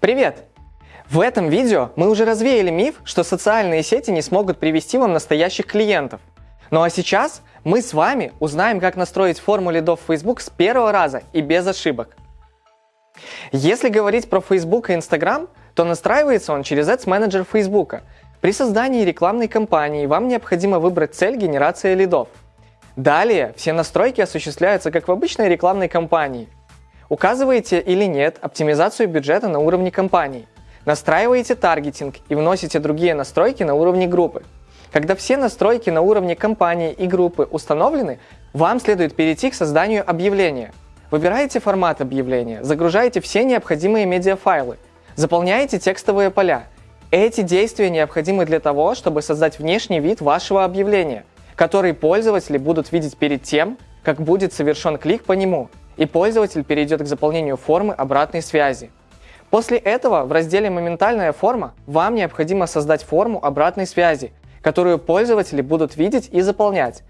Привет! В этом видео мы уже развеяли миф, что социальные сети не смогут привести вам настоящих клиентов. Ну а сейчас мы с вами узнаем, как настроить форму лидов в Facebook с первого раза и без ошибок. Если говорить про Facebook и Instagram, то настраивается он через Ads Manager Facebook. При создании рекламной кампании вам необходимо выбрать цель генерации лидов. Далее все настройки осуществляются как в обычной рекламной кампании. Указываете или нет оптимизацию бюджета на уровне компании. Настраиваете таргетинг и вносите другие настройки на уровне группы. Когда все настройки на уровне компании и группы установлены, вам следует перейти к созданию объявления. Выбираете формат объявления, загружаете все необходимые медиафайлы, заполняете текстовые поля. Эти действия необходимы для того, чтобы создать внешний вид вашего объявления, который пользователи будут видеть перед тем, как будет совершен клик по нему, и пользователь перейдет к заполнению формы обратной связи. После этого в разделе «Моментальная форма» вам необходимо создать форму обратной связи, которую пользователи будут видеть и заполнять.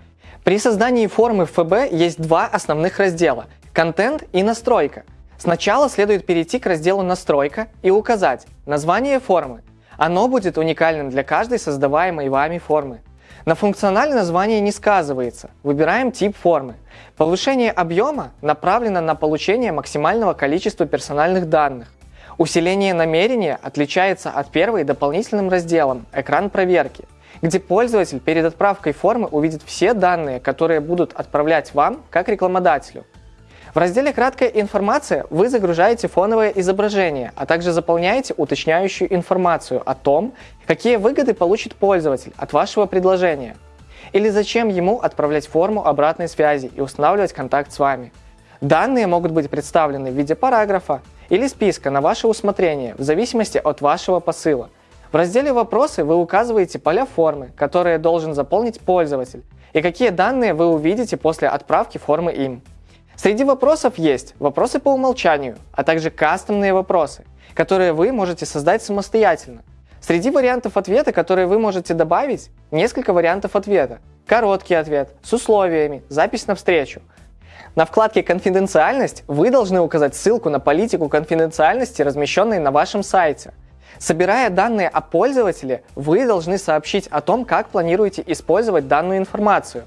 При создании формы ФБ есть два основных раздела – контент и настройка. Сначала следует перейти к разделу «Настройка» и указать название формы. Оно будет уникальным для каждой создаваемой вами формы. На функционале название не сказывается. Выбираем тип формы. Повышение объема направлено на получение максимального количества персональных данных. Усиление намерения отличается от первой дополнительным разделом «Экран проверки», где пользователь перед отправкой формы увидит все данные, которые будут отправлять вам как рекламодателю. В разделе «Краткая информация» вы загружаете фоновое изображение, а также заполняете уточняющую информацию о том, какие выгоды получит пользователь от вашего предложения. Или зачем ему отправлять форму обратной связи и устанавливать контакт с вами. Данные могут быть представлены в виде параграфа или списка на ваше усмотрение в зависимости от вашего посыла – в разделе «Вопросы» вы указываете поля формы, которые должен заполнить пользователь, и какие данные вы увидите после отправки формы им. Среди вопросов есть вопросы по умолчанию, а также кастомные вопросы, которые вы можете создать самостоятельно. Среди вариантов ответа, которые вы можете добавить, несколько вариантов ответа. Короткий ответ, с условиями, запись на встречу. На вкладке «Конфиденциальность» вы должны указать ссылку на политику конфиденциальности, размещенной на вашем сайте – Собирая данные о пользователе, вы должны сообщить о том, как планируете использовать данную информацию.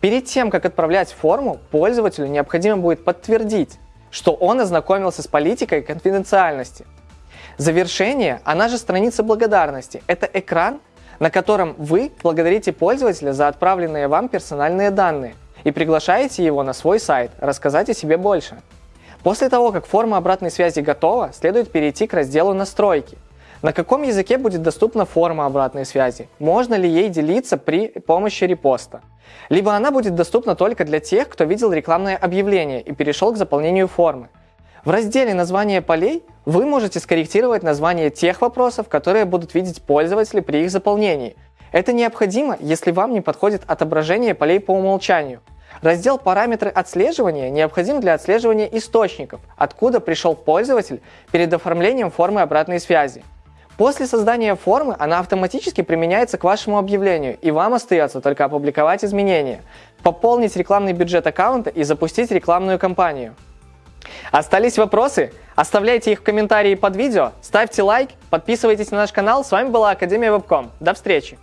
Перед тем, как отправлять форму, пользователю необходимо будет подтвердить, что он ознакомился с политикой конфиденциальности. Завершение, она же страница благодарности, это экран, на котором вы благодарите пользователя за отправленные вам персональные данные и приглашаете его на свой сайт рассказать о себе больше. После того, как форма обратной связи готова, следует перейти к разделу «Настройки», на каком языке будет доступна форма обратной связи? Можно ли ей делиться при помощи репоста? Либо она будет доступна только для тех, кто видел рекламное объявление и перешел к заполнению формы. В разделе «Название полей» вы можете скорректировать название тех вопросов, которые будут видеть пользователи при их заполнении. Это необходимо, если вам не подходит отображение полей по умолчанию. Раздел «Параметры отслеживания» необходим для отслеживания источников, откуда пришел пользователь перед оформлением формы обратной связи. После создания формы она автоматически применяется к вашему объявлению, и вам остается только опубликовать изменения, пополнить рекламный бюджет аккаунта и запустить рекламную кампанию. Остались вопросы? Оставляйте их в комментарии под видео, ставьте лайк, подписывайтесь на наш канал. С вами была Академия Вебком. До встречи!